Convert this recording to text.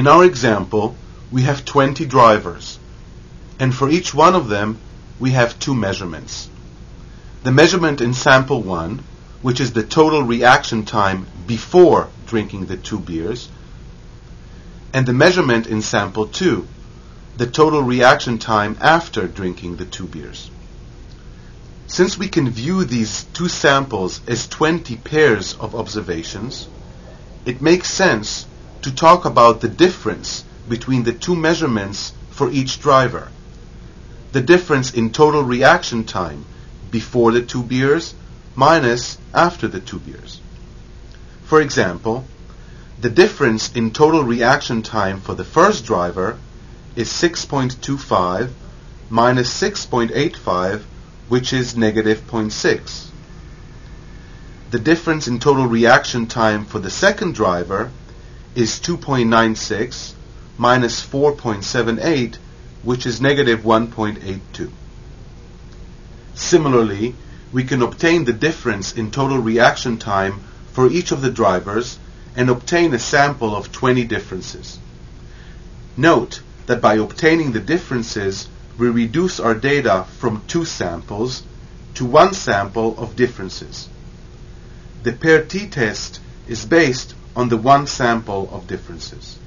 In our example, we have 20 drivers, and for each one of them, we have two measurements. The measurement in sample 1, which is the total reaction time before drinking the two beers, and the measurement in sample 2, the total reaction time after drinking the two beers. Since we can view these two samples as 20 pairs of observations, it makes sense to talk about the difference between the two measurements for each driver. The difference in total reaction time before the two beers minus after the two beers. For example, the difference in total reaction time for the first driver is 6.25 minus 6.85, which is negative 0.6. The difference in total reaction time for the second driver is 2.96 minus 4.78, which is negative 1.82. Similarly, we can obtain the difference in total reaction time for each of the drivers and obtain a sample of 20 differences. Note that by obtaining the differences, we reduce our data from two samples to one sample of differences. The pair t-test is based on the one sample of differences.